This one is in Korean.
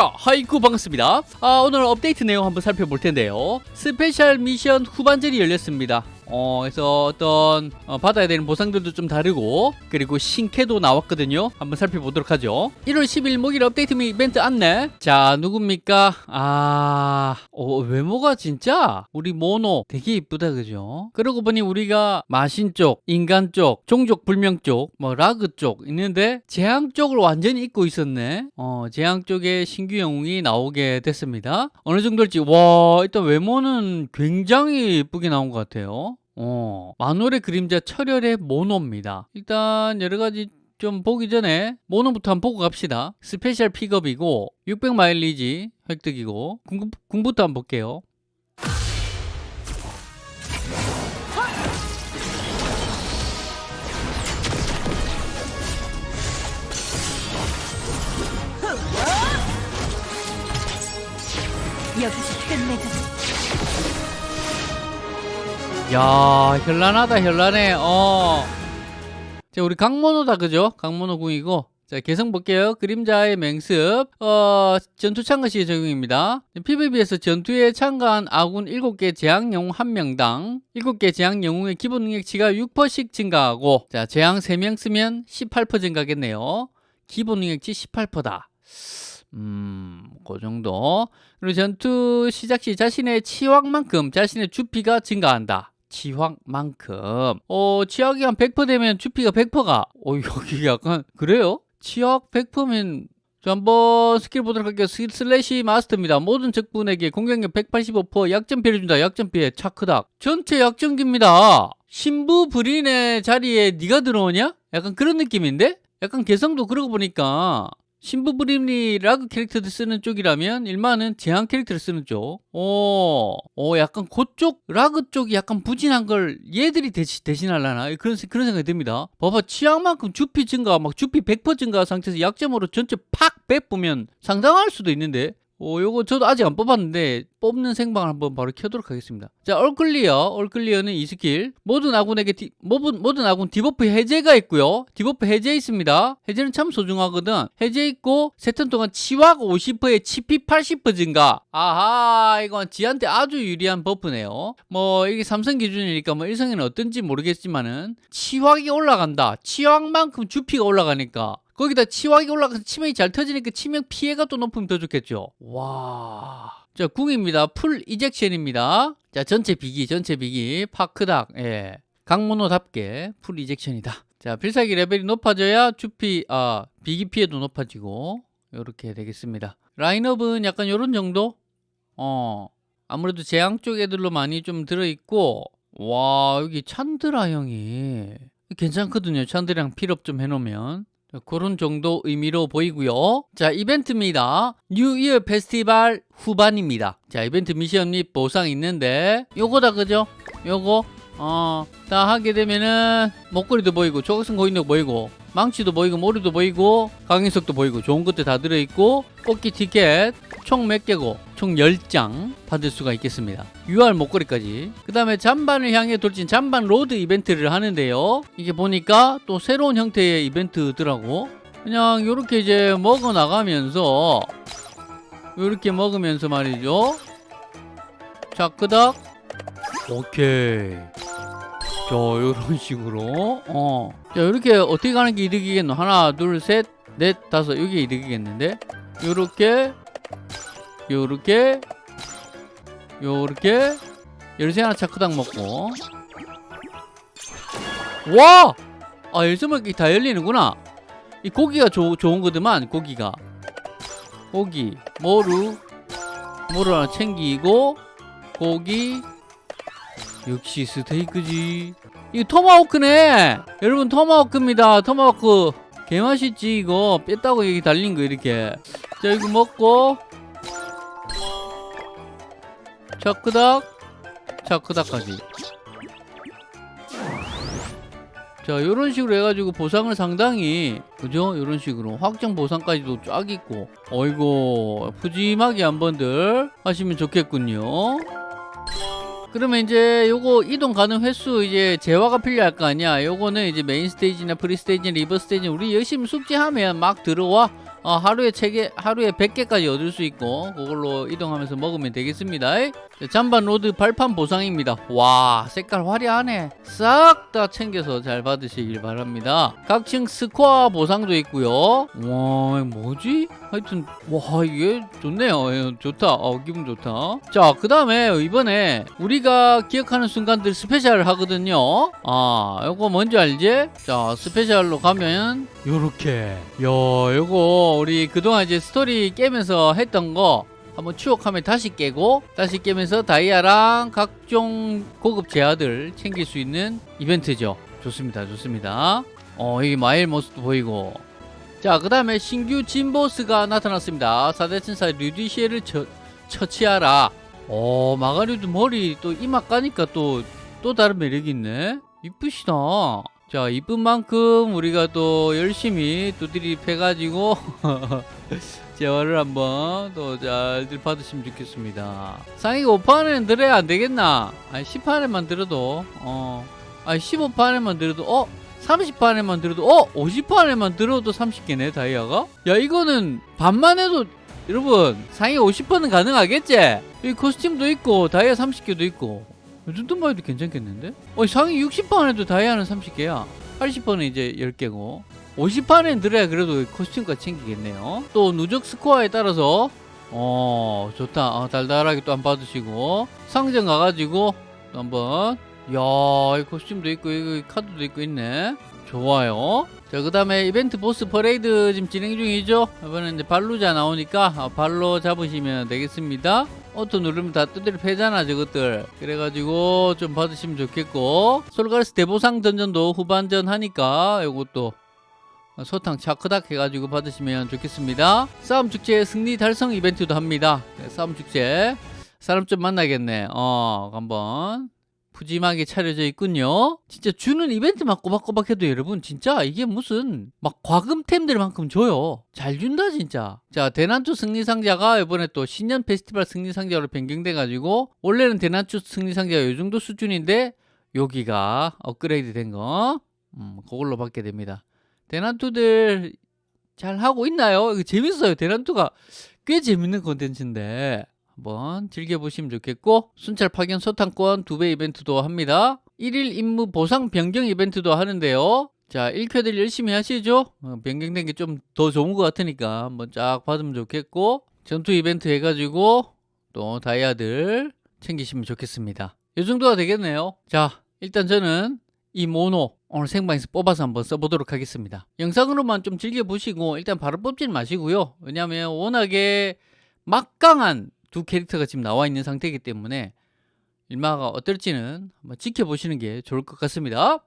자, 하이쿠 반갑습니다. 아, 오늘 업데이트 내용 한번 살펴볼 텐데요. 스페셜 미션 후반전이 열렸습니다. 어, 그래서 어떤 어, 받아야 되는 보상들도 좀 다르고 그리고 신캐도 나왔거든요. 한번 살펴보도록 하죠. 1월 10일 목요일 업데이트 미 이벤트 안내. 자, 누굽니까? 아, 어, 외모가 진짜 우리 모노 되게 이쁘다 그죠? 그러고 보니 우리가 마신 쪽, 인간 쪽, 종족 불명 쪽, 뭐 라그 쪽 있는데 재앙 쪽을 완전히 잊고 있었네. 어, 재앙 쪽에 신규 영웅이 나오게 됐습니다. 어느 정도일지 와, 일단 외모는 굉장히 예쁘게 나온 것 같아요. 어, 만월의 그림자 철혈의 모노입니다. 일단 여러 가지 좀 보기 전에 모노부터 한번 보고 갑시다. 스페셜 픽업이고 600 마일리지 획득이고 궁, 궁부터 한번 볼게요. 여기서 끝내자. 야 현란하다 현란해 어. 자 우리 강모노다 그죠? 강모노 궁이고 자 개성 볼게요 그림자의 맹습 어 전투 참가 시 적용입니다 PVP에서 전투에 참가한 아군 7개 재앙 영웅 1명당 7개 재앙 영웅의 기본 능력치가 6%씩 증가하고 자 재앙 3명 쓰면 18% 증가겠네요 기본 능력치 18%다 음, 그 정도. 그리고 전투 시작 시 자신의 치확만큼 자신의 주피가 증가한다. 치확만큼. 어, 치확이 한 100% 되면 주피가 100%가. 어, 여기 약간, 그래요? 치확 100%면, 저 한번 스킬 보도록 할게요. 스- Slash Master입니다. 모든 적분에게 공격력 185% 약점 피해 준다. 약점 피해 차크닥. 전체 약점기입니다. 신부 불인의 자리에 네가 들어오냐? 약간 그런 느낌인데? 약간 개성도 그러고 보니까 신부 브림리 라그 캐릭터들 쓰는 쪽이라면 일반은 제한 캐릭터를 쓰는 쪽. 오, 오 약간 그쪽 라그 쪽이 약간 부진한 걸 얘들이 대신, 대신하려나 그런 세- 그런 생각이 듭니다. 봐봐 취향만큼 주피 증가 막 주피 100% 증가 상태에서 약점으로 전체 팍 빼보면 상당할 수도 있는데. 오, 요거 저도 아직 안 뽑았는데 뽑는 생방을 한번 바로 켜도록 하겠습니다. 자, 얼클리어, 얼클리어는 이 스킬 모든 아군에게 디, 모든, 모든 아군 디버프 해제가 있고요. 디버프 해제 있습니다. 해제는 참 소중하거든. 해제 있고 세 턴 동안 치확 50%에 치피 80% 증가. 아하, 이건 지한테 아주 유리한 버프네요. 뭐 이게 삼성 기준이니까 뭐 일성에는 어떤지 모르겠지만은 치확이 올라간다. 치확만큼 주피가 올라가니까 거기다 치확이 올라가서 치명이 잘 터지니까 치명 피해가 또 높으면 더 좋겠죠. 와. 자, 궁입니다. Full Ejection입니다. 자, 전체 비기, 전체 비기. 파크닥, 예. 강모노답게 Full Ejection이다. 자, 필살기 레벨이 높아져야 주피, 아, 비기 피해도 높아지고, 요렇게 되겠습니다. 라인업은 약간 요런 정도? 어, 아무래도 재앙 쪽 애들로 많이 좀 들어있고, 와, 여기 찬드라 형이 괜찮거든요. 찬드랑 필업 좀 해놓으면. 자, 그런 정도 의미로 보이고요. 자, 이벤트입니다. New Year Festival 후반입니다. 자, 이벤트 미션 및 보상 있는데 요거다 그죠? 요거 어, 다 하게 되면은 목걸이도 보이고 조각성 고인도 보이고 망치도 보이고 머리도 보이고 강인석도 보이고 좋은 것들 다 들어있고 뽑기 티켓 총 몇 개고 총 10장 받을 수가 있겠습니다. UR 목걸이까지. 그 다음에 잠반을 향해 돌진 잠반 Road 이벤트를 하는데요. 이게 보니까 또 새로운 형태의 이벤트더라고. 그냥 이렇게 이제 먹어 나가면서 이렇게 먹으면서 말이죠. 자 끄덕. 오케이. 자 이런 식으로. 어. 자 이렇게 어떻게 가는 게 이득이겠노? 하나 둘 셋 넷 다섯. 이게 이득이겠는데? 요렇게 요렇게 요렇게. 열쇠 하나 차크당 먹고. 와! 아 열쇠 먹기 다 열리는구나. 이 고기가 조, 좋은 거더만 고기가. 고기 모루. 모루 하나 챙기고 고기. 역시 스테이크지. 이거 토마호크네. 여러분 토마호크입니다. 토마호크. 개맛있지 이거. 뺐다고 여기 달린 거 이렇게. 자 이거 먹고 차크닥 차크닥까지. 자 요런 식으로 해가지고 보상을 상당히 그죠? 요런 식으로. 확정 보상까지도 쫙 있고. 어이고 푸짐하게 한번들 하시면 좋겠군요. 그러면 이제 요거 이동 가능 횟수 이제 재화가 필요할 거 아니야. 요거는 이제 메인 스테이지나 free 스테이지 reverse 스테이지 우리 열심히 숙지하면 막 들어와 어, 하루에 책에 하루에 100개까지 얻을 수 있고 그걸로 이동하면서 먹으면 되겠습니다. 자, 잠반 Road 발판 보상입니다. 와 색깔 화려하네. 싹 다 챙겨서 잘 받으시길 바랍니다. 각층 스코어 보상도 있고요. 와 뭐지? 하여튼 와 이게 좋네요. 예, 좋다. 어, 기분 좋다. 자 그 다음에 이번에 우리가 기억하는 순간들 스페셜 하거든요. 아 요거 뭔지 알지? 자 스페셜로 가면 요렇게 야 요거 우리 그동안 이제 스토리 깨면서 했던 거 한번 추억하면 다시 깨고 다시 깨면서 다이아랑 각종 고급 재화들 챙길 수 있는 이벤트죠. 좋습니다 좋습니다. 어 여기 마일 모습도 보이고. 자 그 다음에 신규 진보스가 나타났습니다. 사대천사 류디시에를 처, 처치하라. 어 마가리도 머리 또 이마 까니까 또 또 다른 매력이 있네. 이쁘시다 자 이쁜 만큼 우리가 또 열심히 두드리 패가지고 재활을 한번 또 잘들 받으시면 좋겠습니다. 상위가 5판에는 들어야 안 되겠나? 아니 10판에만 들어도 어. 아니 15판에만 들어도 어? 30판에만 들어도 어? 50판에만 들어도 30개네 다이아가? 야 이거는 반만 해도 여러분 상위 50판은 가능하겠지? 이 코스튬도 있고 다이아 30개도 있고 이 정도만 해도 괜찮겠는데? 어 상위 60판 에도 다이아는 30개야. 80판은 이제 10개고. 50판엔 들어야 그래도 코스튬까지 챙기겠네요. 또 누적 스코어에 따라서 어 좋다. 어, 달달하게 또한번 받으시고. 상점 가가지고 또 한번. 야이 costume도 있고 이거 카드도 있고 있네. 좋아요. 자그 다음에 이벤트 보스 퍼레이드 지금 진행 중이죠? 이번에 이제 발루자 나오니까 아, 발로 잡으시면 되겠습니다 auto 누르면 다 두드려 패잖아 저것들. 그래가지고 좀 받으시면 좋겠고. 솔가르스 대보상 dungeon도 후반전 하니까 요것도 소탕 차크닥 해가지고 받으시면 좋겠습니다. 싸움 축제 승리 달성 이벤트도 합니다. 네, 싸움 축제. 사람 좀 만나겠네. 어 한번 푸짐하게 차려져 있군요. 진짜 주는 이벤트만 꼬박꼬박 해도 여러분 진짜 이게 무슨 막 과금템들만큼 줘요. 잘 준다 진짜. 자 대난투 승리상자가 이번에 또 신년 페스티벌 승리상자로 변경돼 가지고 원래는 대난투 승리상자가 이 정도 수준인데 여기가 업그레이드 된거 음, 그걸로 받게 됩니다. 대난투들 잘 하고 있나요? 재밌어요. 대난투가 꽤 재밌는 컨텐츠인데 한번 즐겨보시면 좋겠고 순찰 파견 소탕권 두 배 이벤트도 합니다. 1일 임무 보상 변경 이벤트도 하는데요. 자 1쾌들 열심히 하시죠? 어, 변경된 게 좀 더 좋은 것 같으니까 한번 쫙 받으면 좋겠고 전투 이벤트 해가지고 또 다이아들 챙기시면 좋겠습니다. 이 정도가 되겠네요. 자 일단 저는 이 모노 오늘 생방에서 뽑아서 한번 써보도록 하겠습니다. 영상으로만 좀 즐겨보시고 일단 바로 뽑지는 마시고요. 왜냐하면 워낙에 막강한 두 캐릭터가 지금 나와 있는 상태이기 때문에 일마가 어떨지는 한번 지켜보시는 게 좋을 것 같습니다